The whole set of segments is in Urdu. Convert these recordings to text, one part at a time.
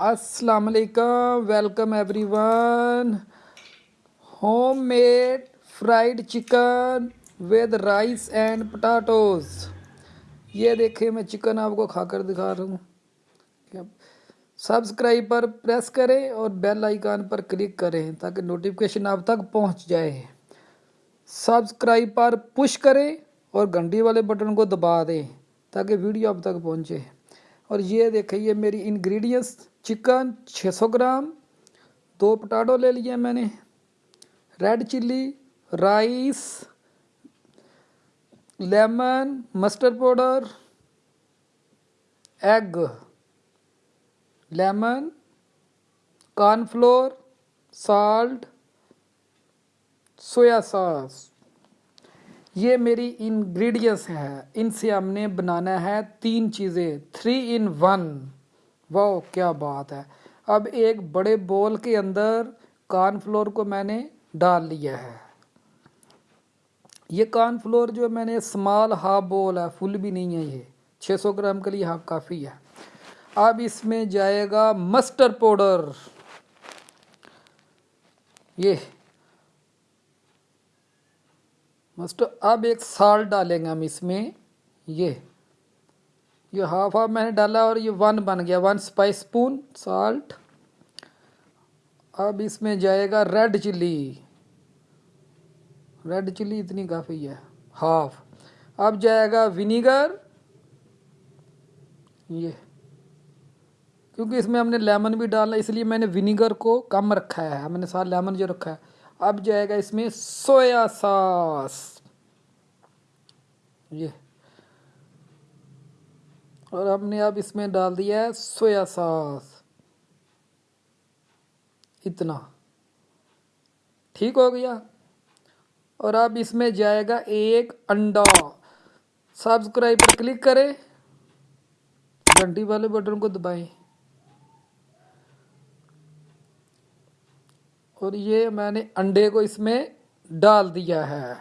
السلام علیکم welcome everyone homemade fried chicken with rice and potatoes یہ دیکھیں، میں چکن آپ کو کھا کر دکھا رہا ہوں۔ سبسکرائب پر پریس کریں اور بیل آئیکن پر کلک کریں تاکہ نوٹیفکیشن آپ تک پہنچ جائے۔ سبسکرائب پر پش کریں اور گھنٹی والے بٹن کو دبا دیں تاکہ ویڈیو آپ تک پہنچے۔ اور یہ دیکھیں، یہ میری انگریڈینس چکن چھ سو گرام، دو پٹاٹو لے لیے میں نے red chilli rice lemon mustard powder egg lemon corn flour salt soya sauce یہ میری انگریڈینس ہے ان سے ہم نے بنانا ہے تین چیزیں۔ تھری ان ون واو کیا بات ہے۔ اب ایک بڑے بول کے اندر کارن فلور کو میں نے ڈال لیا ہے۔ یہ کارن فلور جو میں نے اسمال ہاف بول ہے فل بھی نہیں ہے یہ۔ چھ سو گرام کے لیے ہاف کافی ہے۔ اب اس میں جائے گا مسٹر پاؤڈر۔ یہ مسٹر، اب ایک سالٹ ڈالیں گے ہم اس میں۔ یہ یہ ہاف ہاف میں نے ڈالا اور یہ ون بن گیا۔ ون اسپائس اسپون سالٹ اب اس میں جائے گا ریڈ چلی ریڈ چلی اتنی کافی ہے۔ ہاف اب جائے گا ونیگر یہ، کیونکہ اس میں ہم نے لیمن بھی ڈالا اس لیے میں نے ونیگر کو کم رکھا ہے۔ ہم نے ساتھ لیمن جو رکھا ہے۔ اب جائے گا اس میں سویا ساس۔ یہ۔ اور ہم نے اب اس میں ڈال دیا ہے سویا ساس۔ اتنا۔ ٹھیک ہو گیا۔ اور اب اس میں جائے گا ایک انڈا۔ سبسکرائب پر کلک کریں۔ گھنٹی والے بٹن کو دبائیں۔ اور یہ میں نے انڈے کو اس میں ڈال دیا ہے۔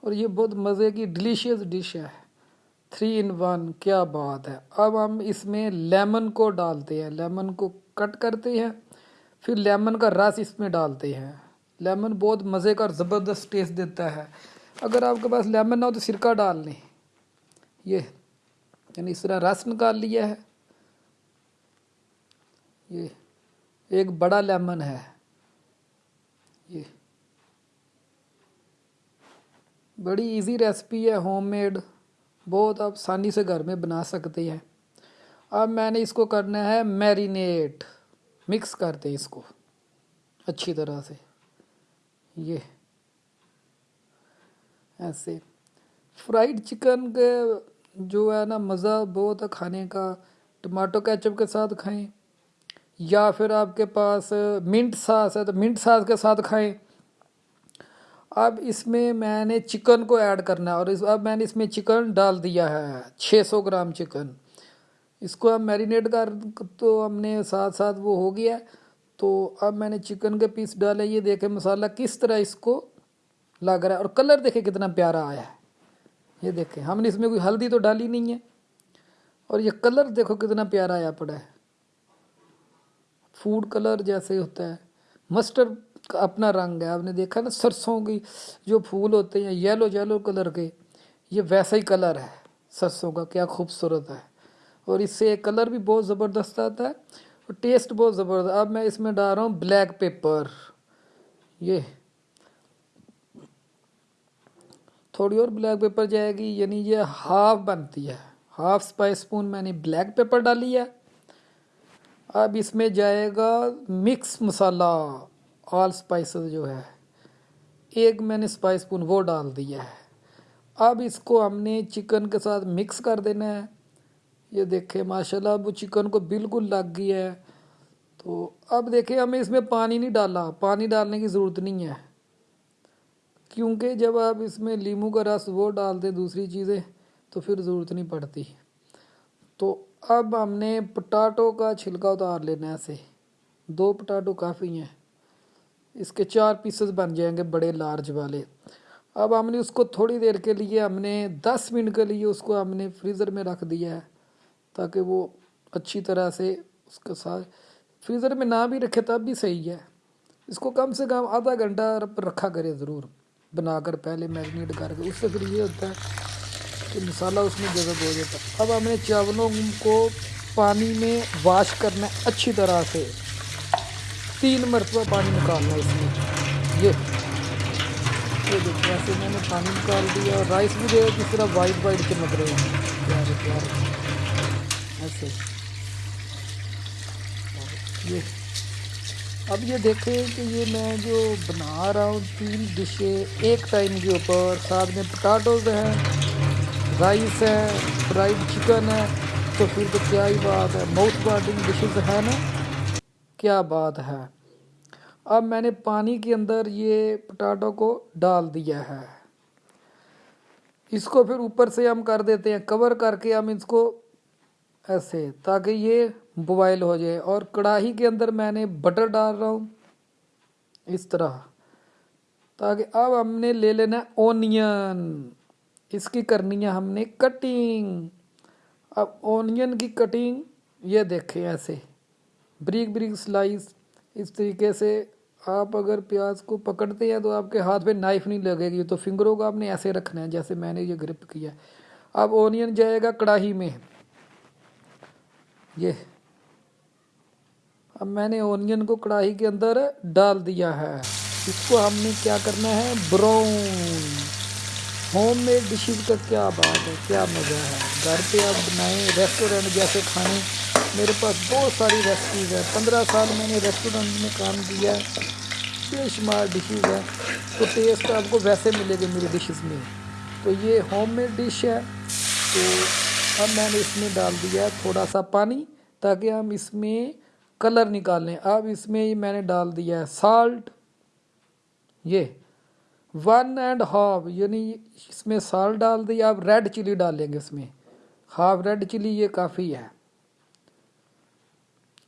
اور یہ بہت مزے کی ڈلیشیس ڈش ہے۔ تھری ان ون کیا بات ہے۔ اب ہم اس میں لیمن کو ڈالتے ہیں۔ لیمن کو کٹ کرتے ہیں۔ پھر لیمن کا رس اس میں ڈالتے ہیں۔ لیمن بہت مزے کا اور زبردست ٹیسٹ دیتا ہے۔ اگر آپ کے پاس لیمن نہ ہو تو سرکہ ڈال لیں یہ یعنی اس طرح رس نکال لیا ہے۔ یہ ایک بڑا لیمن ہے۔ یہ بڑی ایزی ریسپی ہے ہوم میڈ بہت آپ آسانی سے گھر میں بنا سکتے ہیں۔ اب میں نے اس کو کرنا ہے میرینیٹ مکس کرتے ہیں اس کو اچھی طرح سے۔ یہ ایسے فرائیڈ چکن کے جو ہے نا مزہ بہت ہے کھانے کا، ٹماٹو کیچپ کے ساتھ کھائیں یا پھر آپ کے پاس منٹ ساس ہے تو منٹ ساس کے ساتھ کھائیں۔ اب اس میں میں نے چکن کو ایڈ کرنا ہے اور اس، اب میں نے اس میں چکن ڈال دیا ہے، چھ سو گرام چکن۔ اس کو اب میرینیٹ کر تو ہم نے ساتھ ساتھ وہ ہو گیا تو اب میں نے چکن کے پیس ڈالے، یہ دیکھیں مسالہ کس طرح اس کو لگ رہا ہے اور کلر دیکھیں کتنا پیارا آیا ہے۔ یہ دیکھیں، ہم نے اس میں کوئی ہلدی تو ڈالی نہیں ہے۔ اور یہ کلر دیکھو کتنا پیارا آیا پڑا ہے۔ فوڈ کلر جیسے ہوتا ہے۔ مسٹر کا اپنا رنگ ہے۔ آپ نے دیکھا نا سرسوں کی جو پھول ہوتے ہیں، یلو یلو کلر کے، یہ ویسا ہی کلر ہے سرسوں کا۔ کیا خوبصورت ہے۔ اور اس سے کلر بھی بہت زبردست آتا ہے اور ٹیسٹ بہت زبردست۔ اب میں اس میں ڈال رہا ہوں بلیک پیپر۔ یہ تھوڑی اور بلیک پیپر جائے گی یعنی یہ ہاف بنتی ہے۔ ہاف اسپائس اسپون میں نے بلیک پیپر ڈالی ہے۔ اب اس میں جائے گا مکس مسالہ آل اسپائسز جو ہے۔ ایک میں نے اسپائس اسپون وہ ڈال دیا ہے۔ اب اس کو ہم نے چکن کے ساتھ مکس کر دینا ہے۔ یہ دیکھیں، ماشاءاللہ اب وہ چکن کو بالکل لگ گیا ہے۔ تو اب دیکھیں، ہمیں اس میں پانی نہیں ڈالا پانی ڈالنے کی ضرورت نہیں ہے۔ کیونکہ جب آپ اس میں لیمو کا رس وہ ڈال دیں دوسری چیزیں، تو پھر ضرورت نہیں پڑتی۔ تو اب ہم نے پٹاٹو کا چھلکا اتار لینا ہے ایسے۔ دو پٹاٹو کافی ہیں۔ اس کے چار پیسز بن جائیں گے بڑے لارج والے۔ اب ہم نے اس کو تھوڑی دیر کے لیے، ہم نے دس منٹ کے لیے اس کو ہم نے فریزر میں رکھ دیا ہے، تاکہ وہ اچھی طرح سے اس کے ساتھ فریزر میں نہ بھی رکھے تب بھی صحیح ہے۔ اس کو کم سے کم آدھا گھنٹہ رکھا کرے ضرور۔ بنا کر پہلے میگنیٹ کر کے، اس سے پھر یہ ہوتا ہے کہ مسالہ اس میں جذب ہو جاتا ہے۔ اب ہمیں چاولوں کو پانی میں واش کرنا ہے اچھی طرح سے۔ تین مرتبہ پانی نکالنا ہے اس میں۔ یہ۔ دیکھیں ایسے میں نے پانی نکال دیا اور رائس بھی جو ہے کس طرح وائٹ وائٹ چمک رہے ہیں۔ پیارے پیارے۔ ایسے۔ یہ۔ اب یہ دیکھیں کہ یہ میں جو بنا رہا ہوں تین ڈشیں ایک ٹائم کے اوپر، ساتھ میں پٹاٹوز ہیں رائس ہے فرائڈ چکن ہے تو پھر تو کیا ہی بات ہے ماؤتھ واٹنگ ڈشز ہے نا۔ کیا بات ہے؟ اب میں نے پانی کے اندر یہ پٹاٹو کو ڈال دیا ہے۔ اس کو پھر اوپر سے ہم کر دیتے ہیں کور کر کے ہم اس کو ایسے، تاکہ یہ بوائل ہو جائے اور کڑاہی کے اندر میں نے بٹر ڈال رہا ہوں۔ اس طرح۔ تاکہ اب ہم نے لے لینا اونین۔ اس کی کرنی ہے ہم نے کٹنگ۔ اب اونین کی کٹنگ، یہ دیکھیں ایسے۔ Break break, slice. اس طریقے سے آپ اگر پیاز کو پکڑتے ہیں تو آپ کے ہاتھ پہ نائف نہیں لگے گی، تو فنگروں کو آپ نے ایسے رکھنا ہے جیسے میں نے یہ گرپ کیا۔ اب اونین جائے گا کڑاہی میں۔ یہ۔ اب میں نے اونین کو کڑاہی کے اندر ڈال دیا ہے۔ اس کو ہم نے کیا کرنا ہے؟ براؤن۔ ہوم میڈ ڈشز کا کیا بات ہے؟ کیا مزہ ہے؟ گھر پہ آپ بنائیں ریسٹورینٹ جیسے کھانے۔ میرے پاس بہت ساری ریسپیز ہیں۔ پندرہ سال میں نے ریسٹورینٹ میں کام کیا ہے۔ بے شمار ڈشز ہیں۔ تو ٹیسٹ آپ کو ویسے ملے گے میری ڈشز میں۔ تو یہ ہوم میڈ ڈش ہے۔ تو اب میں نے اس میں ڈال دیا تھوڑا سا پانی تاکہ ہم اس میں کلر نکالیں اب اس میں میں نے ڈال دیا ہے سالٹ۔ یہ ون اینڈ ہاف یعنی اس میں سالٹ ڈال دیا اب ریڈ چلی ڈالیں گے اس میں۔ ہاف ریڈ چلی یہ کافی ہے۔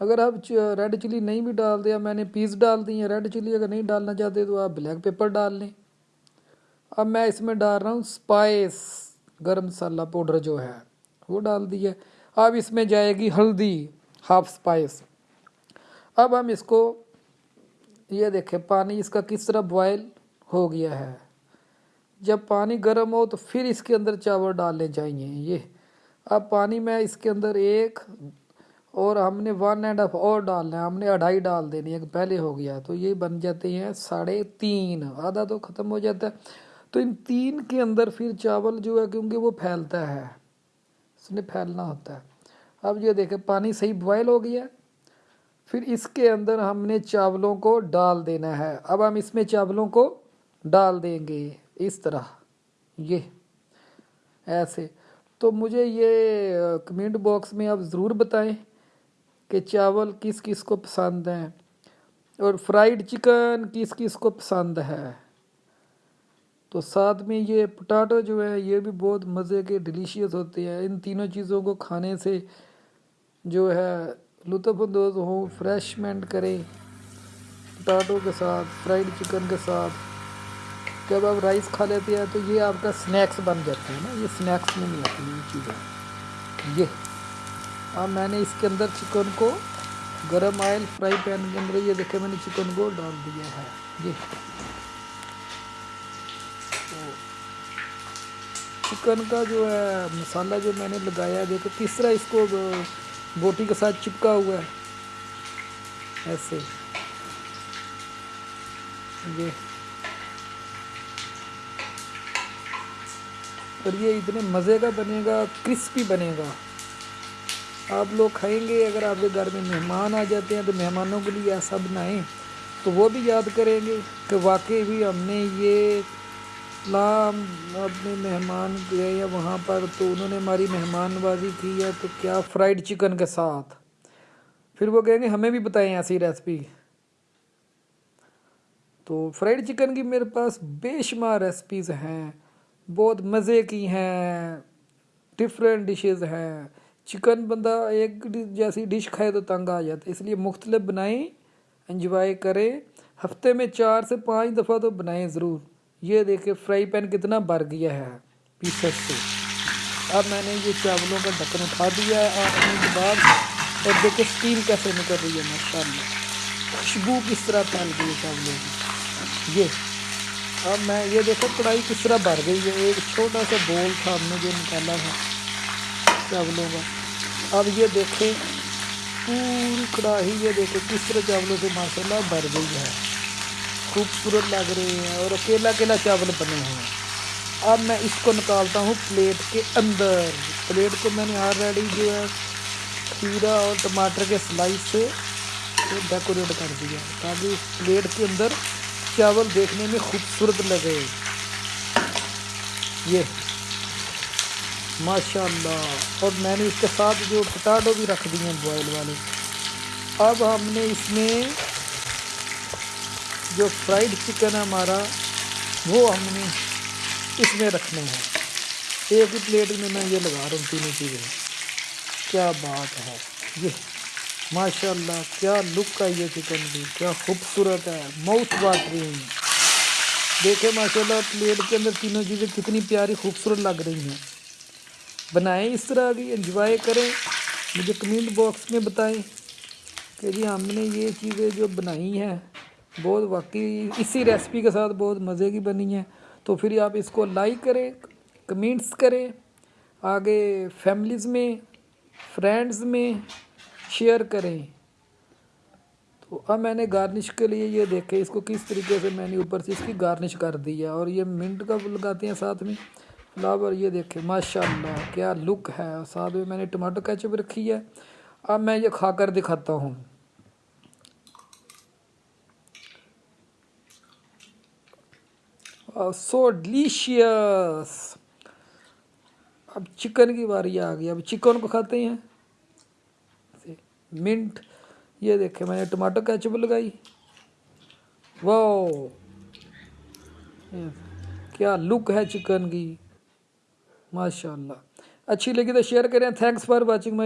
اگر آپ ریڈ چلی نہیں بھی ڈال دیا، میں نے پیس ڈال دی ہیں۔ ریڈ چلی اگر نہیں ڈالنا چاہتے تو آپ بلیک پیپر ڈال لیں۔ اب میں اس میں ڈال رہا ہوں سپائس، گرم مسالہ پاؤڈر جو ہے، وہ ڈال دی ہے۔ اب اس میں جائے گی ہلدی، ہاف سپائس۔ اب ہم اس کو یہ دیکھیں، پانی اس کا کس طرح بوائل ہو گیا ہے۔ جب پانی گرم ہو تو پھر اس کے اندر چاول ڈالنے چاہیے۔ یہ اب پانی میں اس کے اندر ایک اور ہم نے ون اینڈ ہاف اور ڈالنا ہے۔ ہم نے اڑھائی ڈال دینی ہے پہلے ہو گیا۔ تو یہ بن جاتے ہیں ساڑھے تین۔ آدھا تو ختم ہو جاتا ہے۔ تو ان تین کے اندر پھر چاول جو ہے، کیونکہ وہ پھیلتا ہے، اس نے پھیلنا ہوتا ہے۔ اب یہ دیکھیں، پانی صحیح بوائل ہو گیا پھر اس کے اندر ہم نے چاولوں کو ڈال دینا ہے۔ اب ہم اس میں چاولوں کو ڈال دیں گے۔ اس طرح۔ یہ۔ ایسے۔ تو مجھے یہ کمنٹ باکس میں آپ ضرور بتائیں کہ چاول کس کس کو پسند ہیں اور فرائیڈ چکن کس کس کو پسند ہے۔ تو ساتھ میں یہ پٹاٹو جو ہے، یہ بھی بہت مزے کے ڈیلیشیس ہوتے ہیں۔ ان تینوں چیزوں کو کھانے سے جو ہے لطف اندوز ہوں فریشمنٹ کریں پٹاٹو کے ساتھ فرائیڈ چکن کے ساتھ۔ جب آپ رائس کھا لیتے ہیں تو یہ آپ کا سنیکس بن جاتا ہے نا، یہ سنیکس میں نہیں آتی، یہ چیزیں۔ یہ۔ اب میں نے اس کے اندر چکن کو گرم آئل فرائی پین کے اندر، یہ دیکھے میں نے چکن کو ڈال دیا ہے۔ یہ۔ چکن کا جو ہے، مسالہ جو میں نے لگایا ہے دیکھو کس طرح اس کو بوٹی کے ساتھ چپکا ہوا ہے۔ ایسے۔ یہ۔ اور یہ اتنے مزے کا بنے گا، کرسپی بنے گا۔ آپ لوگ کھائیں گے، اگر آپ کے گھر میں مہمان آ جاتے ہیں تو مہمانوں کے لیے ایسا بنائیں۔ تو وہ بھی یاد کریں گے کہ واقعی بھی ہم نے یہ اسلام اپنے مہمان گئے یا وہاں پر تو انہوں نے ہماری مہمان بازی کی ہے تو کیا فرائیڈ چکن کے ساتھ؟ پھر وہ کہیں گے ہمیں بھی بتائیں ایسی ریسپی۔ تو فرائیڈ چکن کی میرے پاس بے شمار ریسپیز ہیں، بہت مزے کی ہیں ڈفرینٹ ڈشز ہیں۔ چکن بندہ ایک جیسی ڈش کھائے تو تنگ آ جاتا ہے، اس لیے مختلف بنائیں انجوائے کریں۔ ہفتے میں چار سے پانچ دفعہ تو بنائیں ضرور۔ یہ دیکھیں فرائی پین کتنا بھر گیا ہے پیسز سے۔ اب میں نے یہ چاولوں کا ڈھکن اٹھا دیا ہے اور کے بعد اور دیکھیں اسٹیم کیسے نکل رہی ہے ماشاء اللہ خوشبو کس طرح پھیل گئی ہے چاولوں کی۔ یہ۔ اب میں یہ دیکھو کڑھائی کس طرح بھر گئی ہے۔ ایک چھوٹا سا بول تھا ہم نے جو نکالا تھا چاولوں کا۔ اب یہ دیکھیں پوری کڑاہی یہ دیکھیں کس طرح چاولوں سے ماشاء اللہ بھر گئی ہے۔ خوبصورت لگ رہے ہیں اور اکیلا اکیلا چاول بنے ہیں؟ اب میں اس کو نکالتا ہوں پلیٹ کے اندر۔ پلیٹ کو میں نے آلریڈی جو ہے کھیرا اور ٹماٹر کے سلائس سے ڈیکوریٹ کر دیا تاکہ اس پلیٹ کے اندر چاول دیکھنے میں خوبصورت لگے۔ یہ ماشاء اللہ اور میں نے اس کے ساتھ جو پٹاٹو بھی رکھ دیے ہیں بوائل والے۔ اب ہم نے اس میں جو فرائیڈ چکن ہے ہمارا، وہ ہم نے اس میں رکھنے ہیں۔ ایک ہی پلیٹ میں میں یہ لگا رہا ہوں تینوں چیزیں۔ کیا بات ہے۔ یہ ماشاء اللہ کیا لک کا یہ چکن بھی کیا خوبصورت ہے۔ ماؤتھ واٹرنگ دیکھیں ماشاء اللہ پلیٹ کے اندر تینوں چیزیں کتنی پیاری، خوبصورت لگ رہی ہیں۔ بنائیں اس طرح کی انجوائے کریں۔ مجھے کمنٹ باکس میں بتائیں کہ جی ہم نے یہ چیزیں جو بنائی ہیں بہت واقعی اسی ریسپی کے ساتھ بہت مزے کی بنی ہیں۔ تو پھر آپ اس کو لائک کریں کمنٹس کریں، آگے فیملیز میں فرینڈز میں شیئر کریں۔ تو اب میں نے گارنش کے لیے یہ دیکھے اس کو کس طریقے سے میں نے اوپر سے اس کی گارنش کر دی ہے۔ اور یہ منٹ کا لگاتے ہیں ساتھ میں؟ فلاور، یہ دیکھیں ماشاء اللہ کیا لک ہے۔ ساتھ میں میں نے ٹماٹو کیچپ رکھی ہے۔ اب میں یہ کھا کر دکھاتا ہوں۔ سو ڈلیشیس اب چکن کی باری آ گئی۔ اب چکن کو کھاتے ہیں۔ منٹ۔ یہ دیکھیں، میں نے ٹماٹو کیچپ لگائی۔ واو کیا لک ہے چکن کی۔ ماشاء اللہ اچھی لگی تو شیئر کریں۔ Thanks for watching my